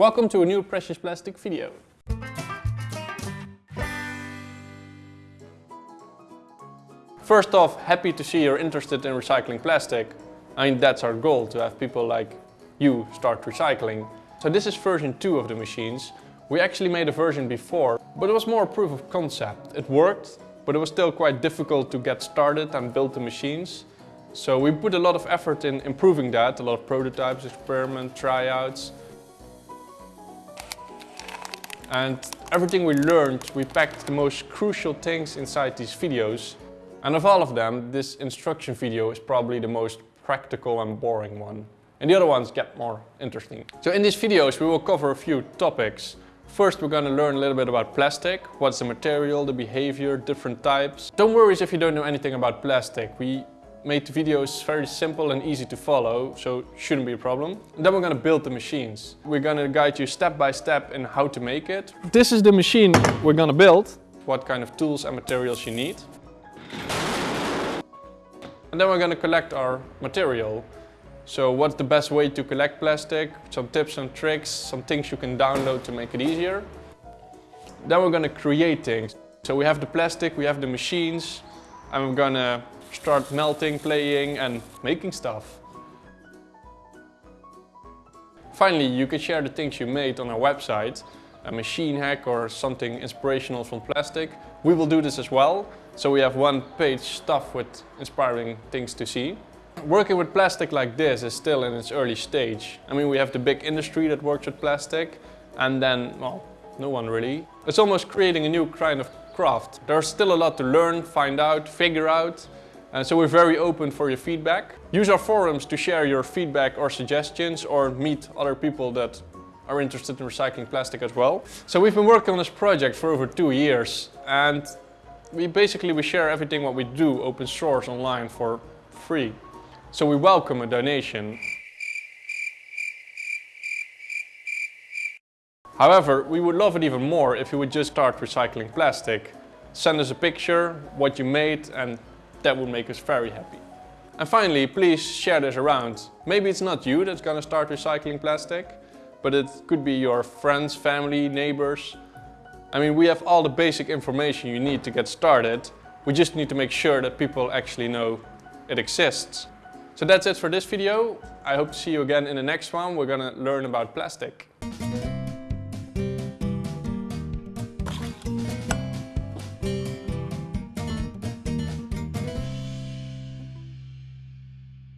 Welcome to a new Precious Plastic video. First off, happy to see you're interested in recycling plastic. I mean, that's our goal, to have people like you start recycling. So this is version 2 of the machines. We actually made a version before, but it was more a proof of concept. It worked, but it was still quite difficult to get started and build the machines. So we put a lot of effort in improving that, a lot of prototypes, experiment, tryouts. And everything we learned, we packed the most crucial things inside these videos and of all of them, this instruction video is probably the most practical and boring one. And the other ones get more interesting. So in these videos we will cover a few topics. First we're going to learn a little bit about plastic. What's the material, the behavior, different types. Don't worry if you don't know anything about plastic. We made the videos very simple and easy to follow, so shouldn't be a problem. And then we're to build the machines. We're to guide you step by step in how to make it. This is the machine we're to build. What kind of tools and materials you need. And then we're to collect our material. So what's the best way to collect plastic? Some tips and tricks, some things you can download to make it easier. Then we're to create things. So we have the plastic, we have the machines, going to start melting, playing and making stuff. Finally, you can share the things you made on our website, a machine hack or something inspirational from plastic. We will do this as well. So we have one page stuff with inspiring things to see. Working with plastic like this is still in its early stage. I mean, we have the big industry that works with plastic and then, well, no one really. It's almost creating a new kind of craft. There's still a lot to learn, find out, figure out. And so we're very open for your feedback. Use our forums to share your feedback or suggestions or meet other people that are interested in recycling plastic as well. So we've been working on this project for over two years and we basically we share everything what we do open source online for free. So we welcome a donation. However, we would love it even more if you would just start recycling plastic. Send us a picture, what you made, and that would make us very happy. And finally, please share this around. Maybe it's not you that's gonna start recycling plastic, but it could be your friends, family, neighbors, I mean, we have all the basic information you need to get started. We just need to make sure that people actually know it exists. So that's it for this video. I hope to see you again in the next one. We're gonna learn about plastic.